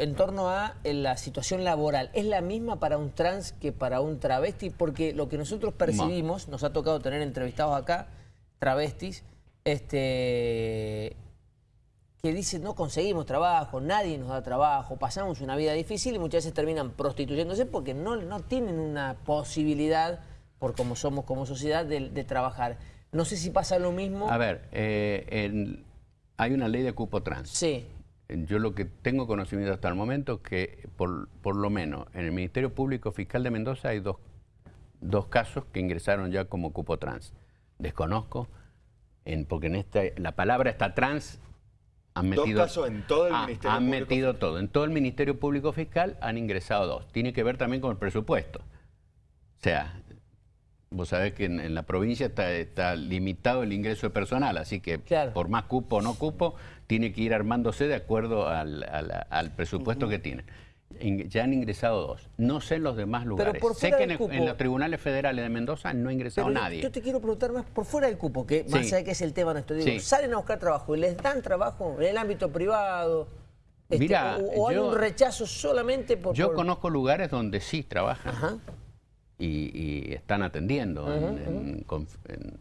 en torno a eh, la situación laboral. ¿Es la misma para un trans que para un travesti? Porque lo que nosotros percibimos, nos ha tocado tener entrevistados acá, travestis, este, que dicen no conseguimos trabajo, nadie nos da trabajo, pasamos una vida difícil y muchas veces terminan prostituyéndose porque no, no tienen una posibilidad, por como somos como sociedad, de, trabajar. No sé si pasa lo mismo. A ver, eh, hay una ley de cupo trans. Sí. Yo lo que tengo conocimiento hasta el momento es que por, por lo menos en el Ministerio Público Fiscal de Mendoza hay dos, dos casos que ingresaron ya como cupo trans. Desconozco, en, porque en esta, la palabra está trans han metido, dos casos en todo el Ministerio Han metido todo. En todo el Ministerio Público Fiscal han ingresado dos. Tiene que ver también con el presupuesto. O sea, vos sabés que en, la provincia está, limitado el ingreso de personal, así que por más cupo o no cupo, tiene que ir armándose de acuerdo al, presupuesto que tiene ya han ingresado dos. No sé en los demás lugares. sé que en, los tribunales federales de Mendoza no ha ingresado nadie. Yo te quiero preguntar más por fuera del cupo, que más allá de que es el tema nuestro. Digo, salen a buscar trabajo y les dan trabajo en el ámbito privado. Este, o, hay un rechazo solamente por... Yo conozco lugares donde sí trabajan. Y, están atendiendo en,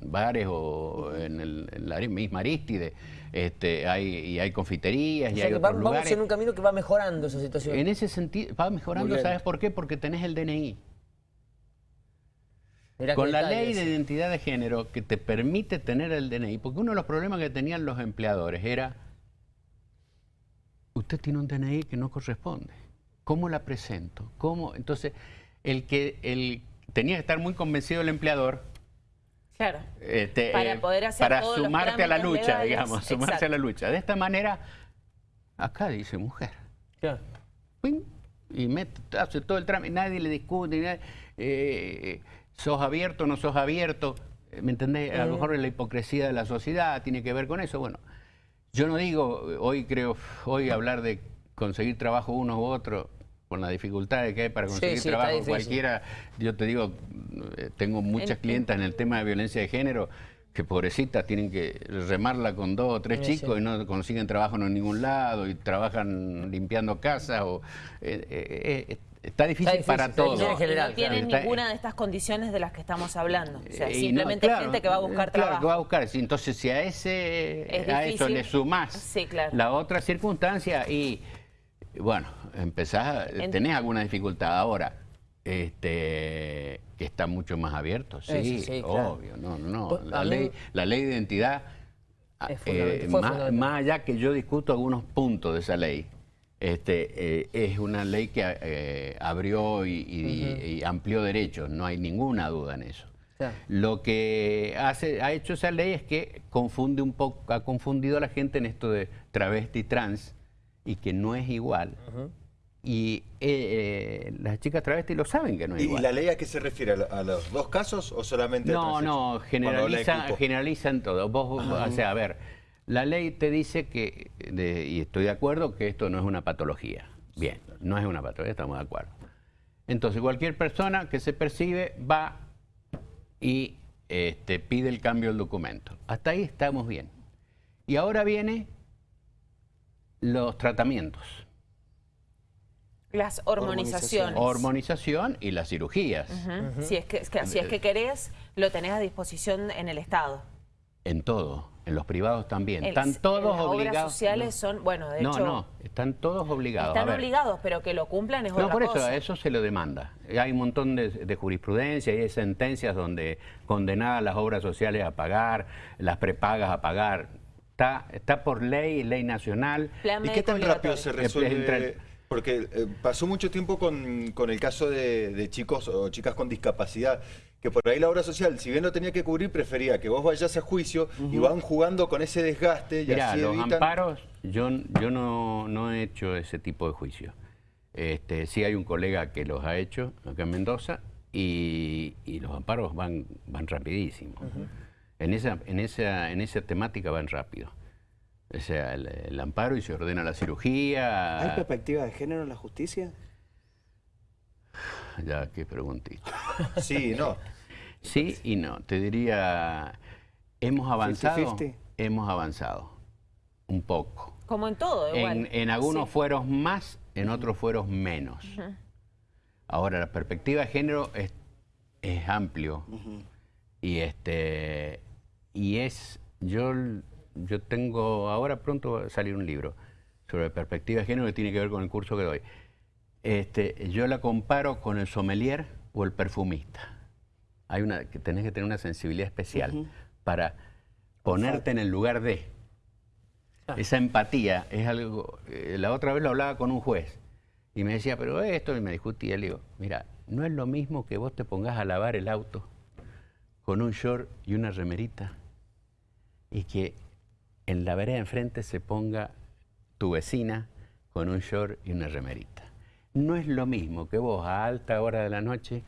bares o en, la misma Aristide. Este, hay, y hay confiterías y hay otros vamos lugares. en un camino que va mejorando esa situación. En ese sentido, va mejorando, ¿sabes por qué? Porque tenés el DNI. Con la ley de identidad de género que te permite tener el DNI, porque uno de los problemas que tenían los empleadores era, usted tiene un DNI que no corresponde, ¿cómo la presento? ¿Cómo? Entonces, el que el, tenía que estar muy convencido el empleador Claro. Este, para eh, poder hacer Para sumarte a la lucha, digamos, sumarse a la lucha. De esta manera, acá dice mujer. Claro. Y hace todo el trámite, nadie le discute, eh, sos abierto, no sos abierto. ¿Me entendés? A lo mejor la hipocresía de la sociedad tiene que ver con eso. Bueno, yo no digo, hoy creo, hoy hablar de conseguir trabajo uno u otro, con las dificultades que hay para conseguir trabajo cualquiera, yo te digo, eh, tengo muchas clientas en el tema de violencia de género que pobrecitas tienen que remarla con dos o tres chicos y no consiguen trabajo en ningún lado y trabajan limpiando casas o eh, eh, Está difícil, para todos. No, no tienen ninguna de estas condiciones de las que estamos hablando. O sea, simplemente gente que va a buscar trabajo. Claro, que va a buscar. Entonces, si a ese a eso le sumás la otra circunstancia y bueno, empezás, tenés alguna dificultad. Ahora. Este, que está mucho más abierto, sí, obvio, no, no, pues, La ley, la ley de identidad, eh, más, allá que yo discuto algunos puntos de esa ley, este, eh, es una ley que eh, abrió y, amplió derechos, no hay ninguna duda en eso. Lo que hace, ha hecho esa ley es que confunde un poco, ha confundido a la gente en esto de travesti trans, y que no es igual. Y eh, las chicas travestis lo saben que no es igual. ¿Y la ley a qué se refiere? ¿A los dos casos o solamente No, no, generaliza, generalizan todo. Vos, o sea, a ver, la ley te dice que, y estoy de acuerdo, que esto no es una patología. Bien, no es una patología, estamos de acuerdo. Entonces, cualquier persona que se percibe va y este, pide el cambio del documento. Hasta ahí estamos bien. Y ahora viene los tratamientos. Las hormonizaciones. Hormonización y las cirugías. Si, es que, si es que querés, lo tenés a disposición en el Estado. En todo, en los privados también. están todos las obligados. Obras sociales son, bueno, de hecho... No, no, están todos obligados. Están obligados, pero que lo cumplan es no, por eso, eso se lo demanda. Hay un montón de, jurisprudencia y hay sentencias donde condenadas las obras sociales a pagar, las prepagas a pagar. Está, por ley, ley nacional. ¿Y qué tan rápido se resuelve? Porque eh, pasó mucho tiempo con, el caso de, chicos o chicas con discapacidad, que por ahí la obra social, si bien lo tenía que cubrir, prefería que vos vayas a juicio y van jugando con ese desgaste. Y así los amparos, yo, yo no, he hecho ese tipo de juicio. Este, sí hay un colega que los ha hecho acá en Mendoza y, los amparos van, van rapidísimo. En esa, en esa, en esa temática van rápido. O sea, el, amparo y se ordena la cirugía. ¿Hay perspectiva de género en la justicia? Ya, qué preguntita. sí, no. Sí y no. Te diría, hemos avanzado. Hemos avanzado. Un poco. Como en todo, igual. En, algunos fueros más en otros fueros menos. Ahora, la perspectiva de género es, amplio y este y es yo yo tengo ahora pronto va a salir un libro sobre perspectiva de género que tiene que ver con el curso que doy. Este, yo la comparo con el sommelier o el perfumista. Hay una que tenés que tener una sensibilidad especial para ponerte en el lugar de. Esa empatía es algo. Eh, la otra vez lo hablaba con un juez y me decía, pero esto, y me discutía. Le digo, mira, no es lo mismo que vos te pongas a lavar el auto con un short y una remerita y que en la vereda enfrente se ponga tu vecina con un short y una remerita. No es lo mismo que vos a alta hora de la noche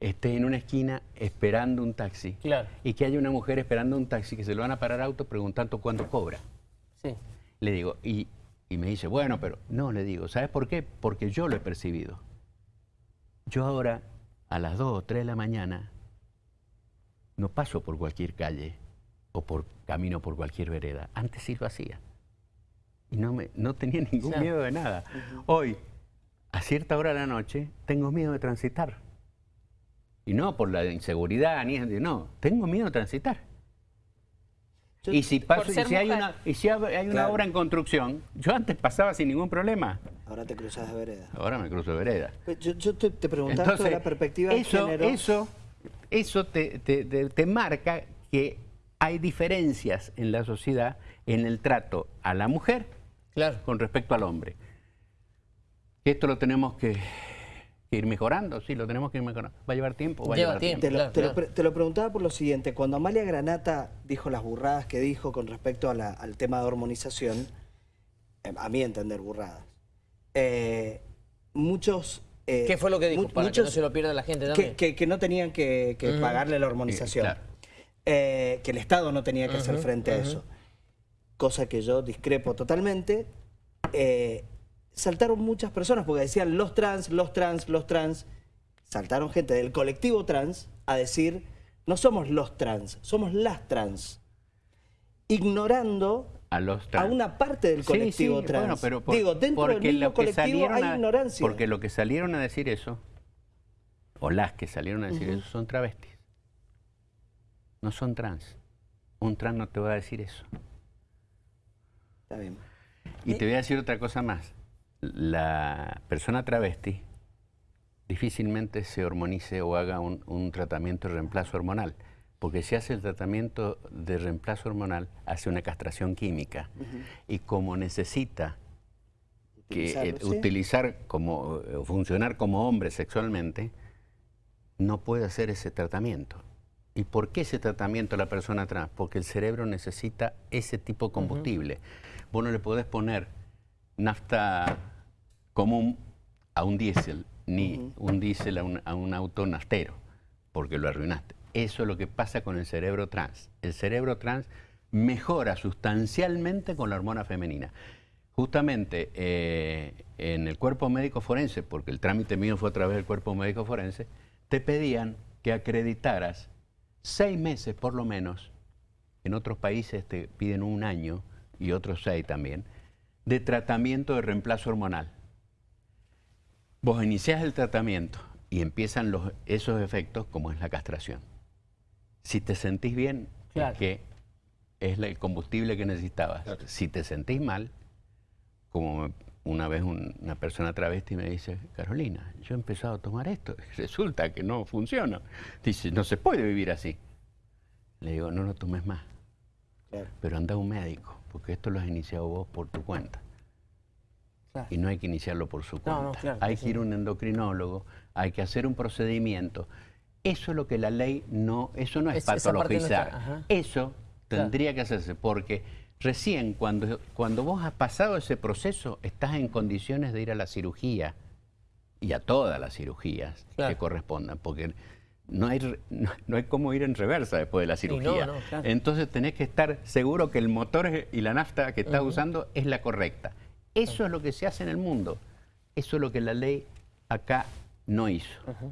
estés en una esquina esperando un taxi y que haya una mujer esperando un taxi que se lo van a parar auto preguntando cuánto cobra. Sí. Le digo, y, y me dice, bueno, pero no, le digo, ¿sabes por qué? Porque yo lo he percibido. Yo ahora, a las 2 o 3 de la mañana, no paso por cualquier calle o por camino por cualquier vereda. Antes sí lo hacía. Y no, me, no tenía ningún miedo de nada. Hoy, a cierta hora de la noche, tengo miedo de transitar. Y no por la inseguridad, ni no, tengo miedo de transitar. y si paso, y si hay una, y si hay una obra en construcción, yo antes pasaba sin ningún problema. Ahora te cruzas de vereda. Ahora me cruzo de vereda. Yo, te, te preguntaba sobre la perspectiva eso, de género. Eso, eso te, te marca que hay diferencias en la sociedad en el trato a la mujer claro. con respecto al hombre. Esto lo tenemos que, ir mejorando, sí, lo tenemos que ir mejorando. ¿Va a llevar tiempo? Va a llevar tiempo. Te, lo, preguntaba por lo siguiente, cuando Amalia Granata dijo las burradas que dijo con respecto al tema de hormonización, eh, a mí entender burradas, eh, muchos... Eh, ¿Qué fue lo que dijo? Para muchos, que no se lo pierda la gente también. Que, no tenían que, pagarle la hormonización. Eh, que el Estado no tenía que hacer frente a eso. Cosa que yo discrepo totalmente. Eh, saltaron muchas personas porque decían los trans, los trans, los trans. Saltaron gente del colectivo trans a decir, no somos los trans, somos las trans. Ignorando a, los una parte del colectivo trans. pero Digo, dentro del mismo colectivo hay ignorancia. Porque lo que salieron a decir eso, o las que salieron a decir eso, son travestis no son trans. Un trans no te va a decir eso. Está bien. Y te voy a decir otra cosa más. La persona travesti difícilmente se hormonice o haga un, tratamiento de reemplazo hormonal, porque si hace el tratamiento de reemplazo hormonal, hace una castración química. Y como necesita que, utilizar como, funcionar como hombre sexualmente, no puede hacer ese tratamiento. ¿Y por qué ese tratamiento a la persona trans? Porque el cerebro necesita ese tipo de combustible. Vos no le podés poner nafta común a un diésel, ni un diésel a un, a un auto naftero, porque lo arruinaste. Eso es lo que pasa con el cerebro trans. El cerebro trans mejora sustancialmente con la hormona femenina. Justamente eh, en el cuerpo médico forense, porque el trámite mío fue a través del cuerpo médico forense, te pedían que acreditaras seis meses por lo menos, en otros países te piden un año y otros seis también, de tratamiento de reemplazo hormonal. Vos iniciás el tratamiento y empiezan los, esos efectos como es la castración. Si te sentís bien, es que es el combustible que necesitabas. Si te sentís mal, como una vez una persona travesti me dice, Carolina, yo he empezado a tomar esto, resulta que no funciona. Dice, no se puede vivir así. Le digo, no lo tomes más. Pero anda a un médico, porque esto lo has iniciado vos por tu cuenta. Y no hay que iniciarlo por su cuenta. hay que ir a un endocrinólogo, hay que hacer un procedimiento. Eso es lo que la ley no, eso no es, patologizar. eso tendría que hacerse, porque Recién, cuando, cuando vos has pasado ese proceso, estás en condiciones de ir a la cirugía y a todas las cirugías que correspondan, porque no hay, no, hay cómo ir en reversa después de la cirugía. Entonces tenés que estar seguro que el motor y la nafta que estás usando es la correcta. Eso es lo que se hace en el mundo. Eso es lo que la ley acá no hizo.